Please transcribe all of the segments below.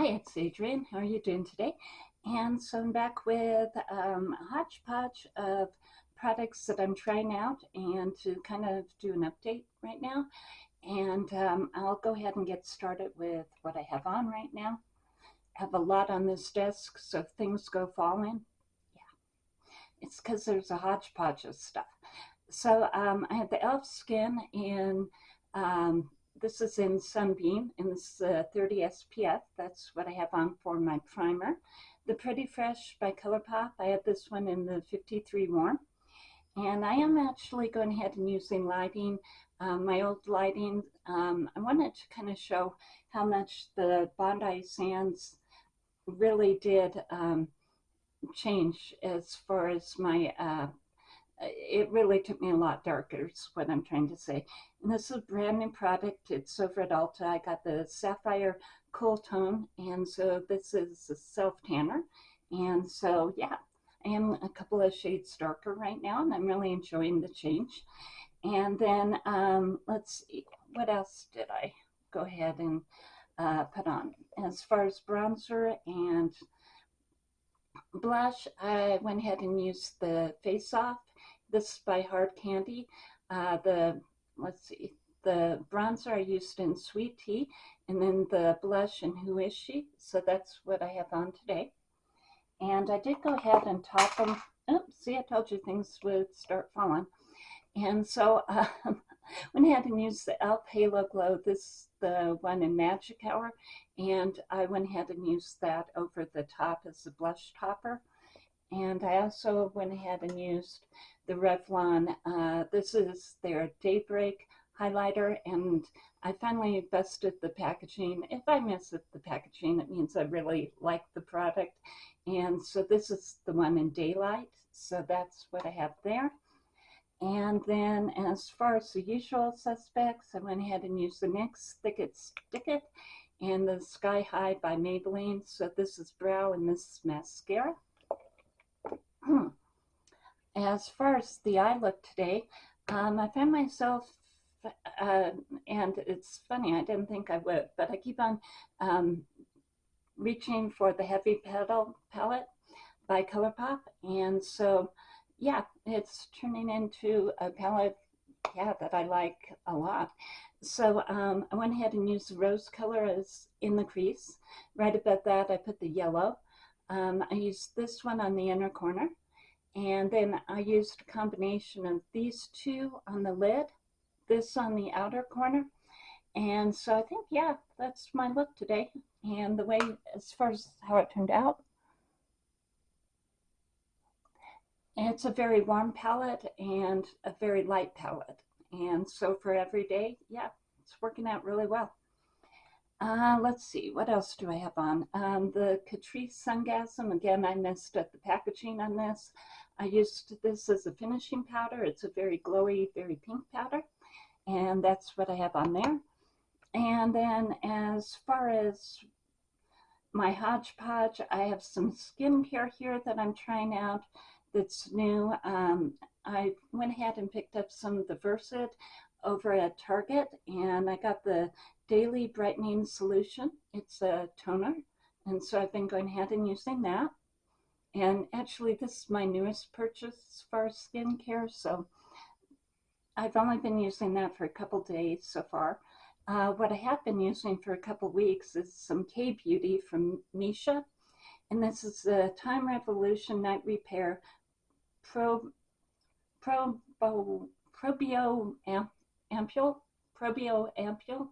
Hi, it's Adrienne. How are you doing today? And so I'm back with um, a hodgepodge of products that I'm trying out and to kind of do an update right now. And um, I'll go ahead and get started with what I have on right now. I have a lot on this desk, so things go falling, yeah, it's because there's a hodgepodge of stuff. So um, I have the e.l.f. Skin in um, this is in Sunbeam, and this is uh, 30 SPF. That's what I have on for my primer. The Pretty Fresh by ColourPop, I have this one in the 53 Warm. And I am actually going ahead and using lighting, um, my old lighting. Um, I wanted to kind of show how much the Bondi Sands really did um, change as far as my uh, it really took me a lot darker is what I'm trying to say. And this is a brand new product. It's over at Ulta. I got the Sapphire Cool Tone. And so this is a self-tanner. And so, yeah, I am a couple of shades darker right now. And I'm really enjoying the change. And then um, let's see, what else did I go ahead and uh, put on? As far as bronzer and blush, I went ahead and used the Face Off this is by Hard Candy. Uh, the, let's see, the bronzer I used in Sweet Tea, and then the blush in Who Is She? So that's what I have on today. And I did go ahead and top them. Oh, see, I told you things would start falling. And so um, went ahead and used the e.l.f. Halo Glow. This is the one in Magic Hour. And I went ahead and used that over the top as a blush topper. And I also went ahead and used the Revlon. Uh, this is their Daybreak highlighter, and I finally busted the packaging. If I mess up the packaging, it means I really like the product. And so this is the one in Daylight. So that's what I have there. And then as far as the usual suspects, I went ahead and used the NYX Thick It Stick It and the Sky High by Maybelline. So this is brow and this is mascara. As far as the eye look today, um, I found myself, uh, and it's funny, I didn't think I would, but I keep on um, reaching for the Heavy Petal palette by ColourPop, and so, yeah, it's turning into a palette, yeah, that I like a lot. So um, I went ahead and used the rose color as in the crease. Right above that, I put the yellow. Um, I used this one on the inner corner. And then I used a combination of these two on the lid, this on the outer corner. And so I think, yeah, that's my look today. And the way, as far as how it turned out, it's a very warm palette and a very light palette. And so for every day, yeah, it's working out really well. Uh, let's see, what else do I have on? Um, the Catrice Sungasm, again, I messed up the packaging on this. I used this as a finishing powder. It's a very glowy, very pink powder. And that's what I have on there. And then as far as my hodgepodge, I have some skincare here that I'm trying out that's new. Um, I went ahead and picked up some of the Versed over at Target and I got the Daily Brightening Solution. It's a toner. And so I've been going ahead and using that. And actually, this is my newest purchase as skincare, so I've only been using that for a couple days so far. Uh, what I have been using for a couple weeks is some K-Beauty from Missha. And this is the Time Revolution Night Repair Pro, Pro, Probio Ampule, Probio Ampule.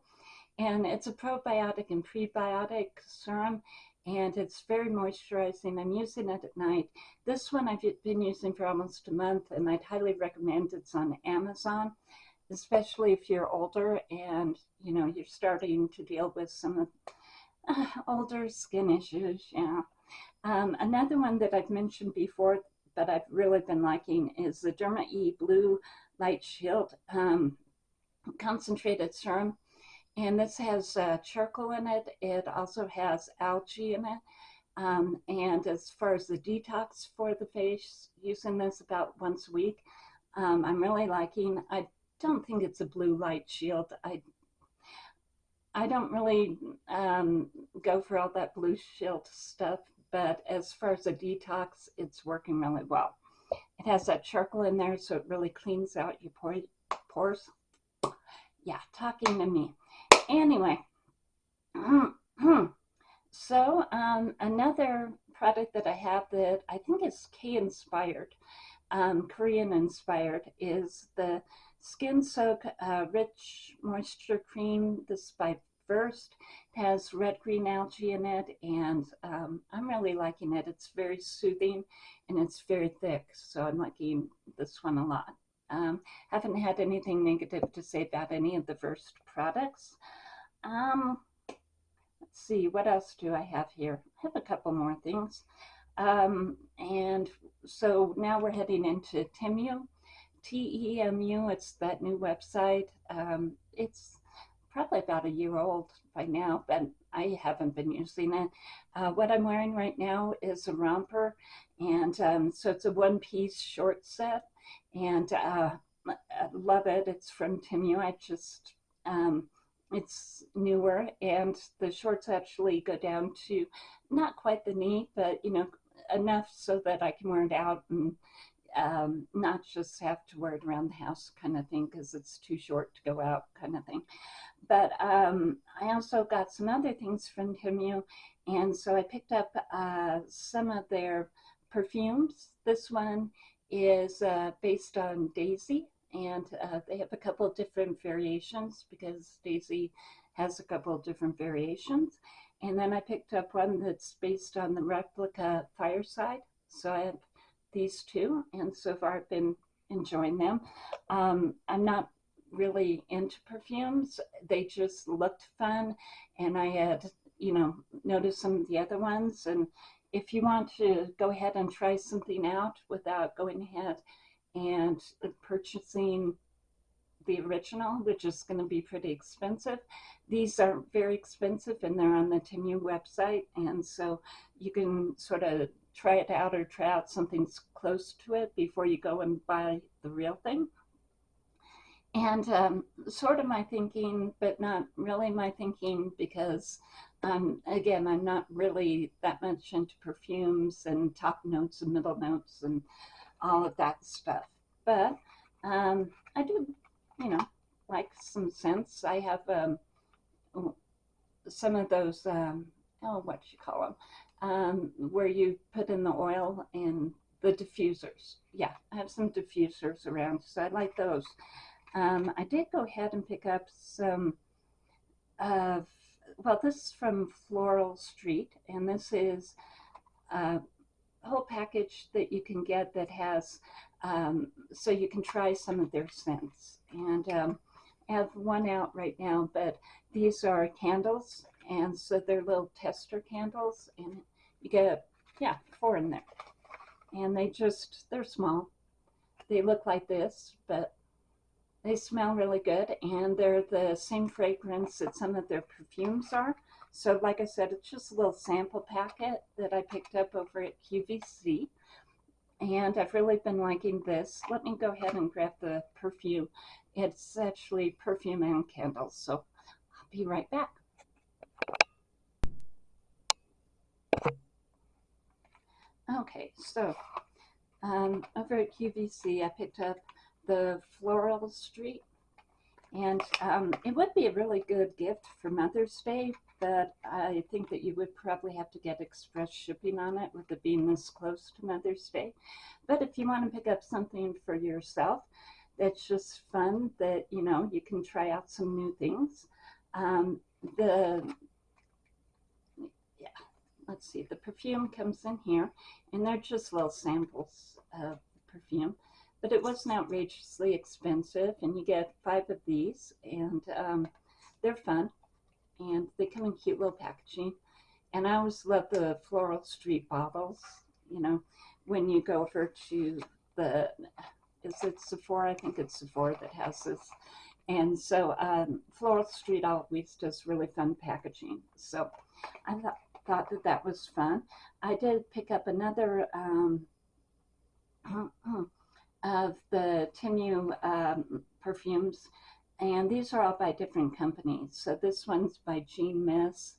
And it's a probiotic and prebiotic serum and it's very moisturizing. I'm using it at night. This one I've been using for almost a month and I'd highly recommend it's on Amazon, especially if you're older and you know you're starting to deal with some of uh, older skin issues. Yeah. Um, another one that I've mentioned before that I've really been liking is the Derma E Blue Light Shield um, Concentrated Serum. And this has uh, charcoal in it. It also has algae in it. Um, and as far as the detox for the face, using this about once a week, um, I'm really liking. I don't think it's a blue light shield. I I don't really um, go for all that blue shield stuff, but as far as the detox, it's working really well. It has that charcoal in there, so it really cleans out your pores. Yeah, talking to me. Anyway, so um, another product that I have that I think is K-inspired, um, Korean inspired, is the Skin Soak uh, Rich Moisture Cream. This by First. It has red green algae in it, and um, I'm really liking it. It's very soothing and it's very thick, so I'm liking this one a lot. Um, haven't had anything negative to say about any of the first products. Um, let's see, what else do I have here? I have a couple more things. Um, and so now we're heading into Temu. T-E-M-U, it's that new website. Um, it's probably about a year old by now, but I haven't been using it. Uh, what I'm wearing right now is a romper, and um, so it's a one-piece short set, and uh, I love it. It's from Temu. I just um, it's newer and the shorts actually go down to not quite the knee, but you know, enough so that I can wear it out and um, not just have to wear it around the house kind of thing because it's too short to go out kind of thing. But um, I also got some other things from Temu and so I picked up uh, some of their perfumes. This one is uh, based on Daisy and uh, they have a couple of different variations because Daisy has a couple of different variations. And then I picked up one that's based on the replica Fireside. So I have these two, and so far I've been enjoying them. Um, I'm not really into perfumes. They just looked fun, and I had, you know, noticed some of the other ones. And if you want to go ahead and try something out without going ahead and purchasing the original, which is going to be pretty expensive. These are very expensive and they're on the Temu website. And so you can sort of try it out or try out something close to it before you go and buy the real thing. And um, sort of my thinking, but not really my thinking because, um, again, I'm not really that much into perfumes and top notes and middle notes and all of that stuff. But um, I do, you know, like some scents. I have um, some of those, um, oh, what you call them, um, where you put in the oil and the diffusers. Yeah, I have some diffusers around, so I like those. Um, I did go ahead and pick up some of, well, this is from Floral Street, and this is a whole package that you can get that has, um, so you can try some of their scents. And um, I have one out right now, but these are candles, and so they're little tester candles, and you get, yeah, four in there. And they just, they're small. They look like this, but they smell really good, and they're the same fragrance that some of their perfumes are. So like I said, it's just a little sample packet that I picked up over at QVC. And I've really been liking this. Let me go ahead and grab the perfume. It's actually perfume and candles. So I'll be right back. Okay, so um, over at QVC, I picked up the Floral Street. And um, it would be a really good gift for Mother's Day but I think that you would probably have to get express shipping on it with it being this close to Mother's Day. But if you want to pick up something for yourself that's just fun, that, you know, you can try out some new things. Um, the, yeah, let's see, the perfume comes in here, and they're just little samples of perfume. But it wasn't outrageously expensive, and you get five of these, and um, they're fun and they come in cute little packaging. And I always love the Floral Street bottles, you know, when you go over to the, is it Sephora? I think it's Sephora that has this. And so um, Floral Street always does really fun packaging. So I th thought that that was fun. I did pick up another um, of the Temu um, perfumes and these are all by different companies. So this one's by different companies. So this one's by Jean Miss,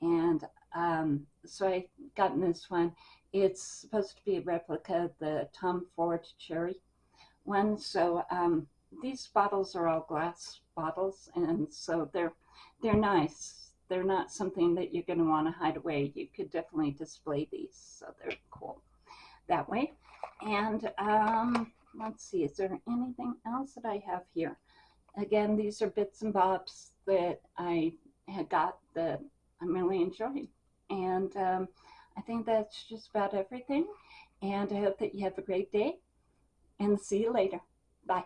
and um, so I gotten this one. It's supposed to be a replica of the Tom Ford Cherry one. So um, these bottles are all glass bottles, and so they're they're nice. They're not something that you're going to want to hide away. You could definitely display these, so they're cool that way. And um, let's see, is there anything else that I have here? Again, these are bits and bobs that I had got that I'm really enjoying. And um, I think that's just about everything. And I hope that you have a great day and see you later. Bye.